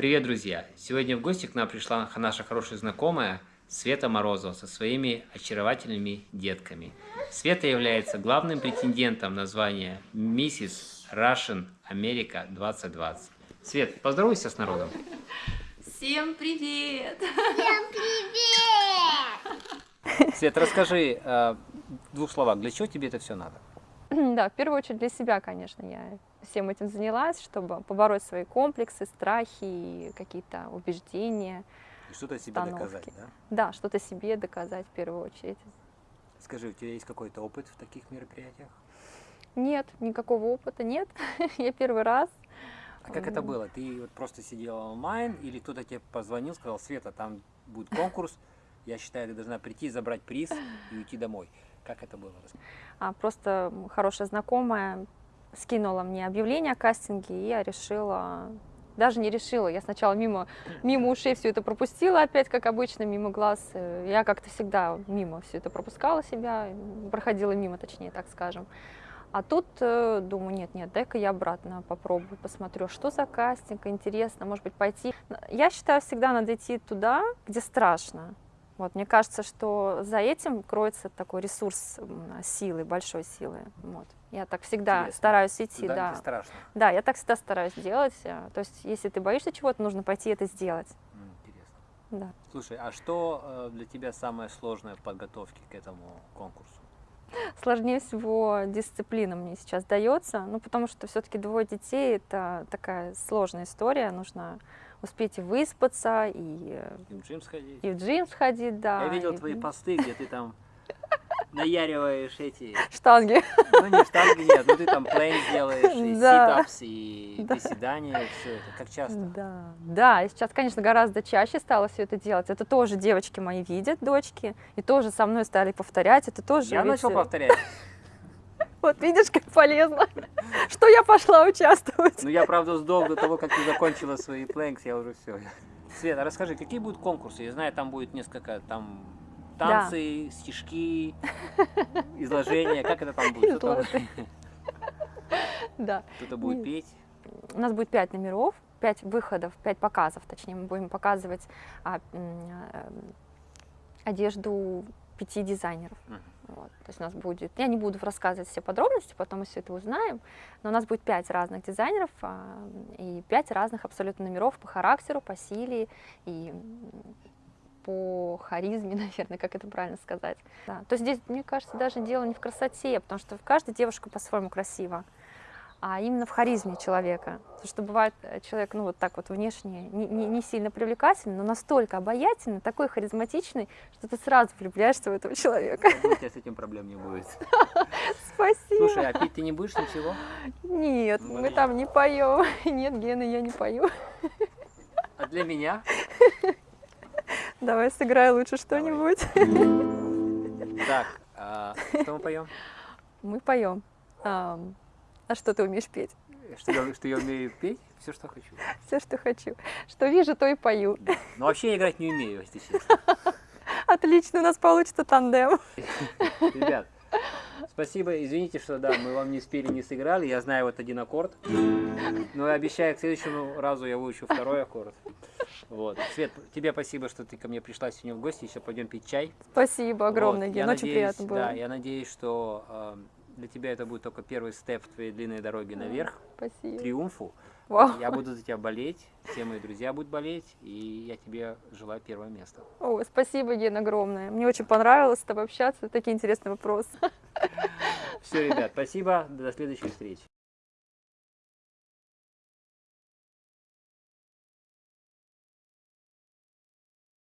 Привет, друзья! Сегодня в гости к нам пришла наша хорошая знакомая Света Морозова со своими очаровательными детками. Света является главным претендентом на звание Миссис Russian America 2020. Свет, поздоровайся с народом. Всем привет! Всем привет! Свет, расскажи э, в двух словах, для чего тебе это все надо? Да, в первую очередь для себя, конечно, я всем этим занялась, чтобы побороть свои комплексы, страхи и какие-то убеждения. И что-то себе установки. доказать, да? Да, что-то себе доказать в первую очередь. Скажи, у тебя есть какой-то опыт в таких мероприятиях? Нет, никакого опыта нет. я первый раз. А как это было? Ты вот просто сидела онлайн или кто-то тебе позвонил, сказал, Света, там будет конкурс, я считаю, ты должна прийти, забрать приз и уйти домой. Как это было? А просто хорошая знакомая скинула мне объявление о кастинге, и я решила, даже не решила, я сначала мимо, мимо ушей все это пропустила опять, как обычно, мимо глаз. Я как-то всегда мимо все это пропускала себя, проходила мимо, точнее, так скажем. А тут э, думаю, нет, нет, дай-ка я обратно попробую, посмотрю, что за кастинг, интересно, может быть, пойти. Я считаю, всегда надо идти туда, где страшно. Вот, мне кажется, что за этим кроется такой ресурс силы, большой силы. Вот. Я так всегда Интересно. стараюсь идти. Да, да. страшно. Да, я так всегда стараюсь делать. Э, то есть, если ты боишься чего-то, нужно пойти это сделать. Интересно. Да. Слушай, а что э, для тебя самое сложное в подготовке к этому конкурсу? Сложнее всего дисциплина мне сейчас дается, ну, потому что все-таки двое детей – это такая сложная история, нужно успеть и выспаться, и, э, и в джим сходить. И в джим сходить, да. Я видел и... твои посты, где ты там наяриваешь эти... Штанги. Ну, не штанги, нет, ну ты там плейн делаешь, и да. ситапс, и да. приседания, и все это. Как часто? Да, да, и сейчас, конечно, гораздо чаще стала все это делать. Это тоже девочки мои видят, дочки, и тоже со мной стали повторять, это тоже... Я ведь... начал повторять. Вот видишь, как полезно, что я пошла участвовать. Ну, я, правда, сдох до того, как ты закончила свои плэнкс, я уже все. Света, расскажи, какие будут конкурсы? Я знаю, там будет несколько, там танцы, да. стишки, изложения, как это там будет? Кто-то да. Кто будет петь? У нас будет пять номеров, пять выходов, пять показов, точнее, мы будем показывать а, а, одежду пяти дизайнеров. Вот. То есть у нас будет, я не буду рассказывать все подробности, потом мы все это узнаем, но у нас будет пять разных дизайнеров а, и пять разных абсолютно номеров по характеру, по силе и по харизме, наверное, как это правильно сказать. Да. То есть здесь, мне кажется, даже дело не в красоте, потому что каждая девушка по-своему красива а именно в харизме человека. Потому что бывает э, человек, ну вот так вот внешне, не, не, не сильно привлекательный, но настолько обаятельный, такой харизматичный, что ты сразу влюбляешься в этого человека. У тебя с этим проблем не будет. Спасибо. Слушай, а пить ты не будешь ничего? Нет, ну, мы там не поем. Нет, Гена, я не пою. А для меня? Давай сыграй лучше что-нибудь. Так, а, что мы поем? Мы поем. А что ты умеешь петь? Что я, что я умею петь? Все, что хочу. Все, что хочу. Что вижу, то и пою. Ну, вообще я играть не умею, если честно. Отлично, у нас получится тандем. Ребят, спасибо. Извините, что да, мы вам не спели, не сыграли. Я знаю вот один аккорд. Но я обещаю, к следующему разу я выучу второй аккорд. Вот. Свет, тебе спасибо, что ты ко мне пришла сегодня в гости. Еще пойдем пить чай. Спасибо огромное, вот. Ген. Очень надеюсь, приятно было. Да, я надеюсь, что э, для тебя это будет только первый степ в твоей длинной дороге наверх, Спасибо. триумфу. Вау. Я буду за тебя болеть, все мои друзья будут болеть, и я тебе желаю первое место. О, спасибо, Ген, огромное. Мне очень понравилось с тобой общаться, такие интересные вопросы. Все, ребят, спасибо, до следующей встречи.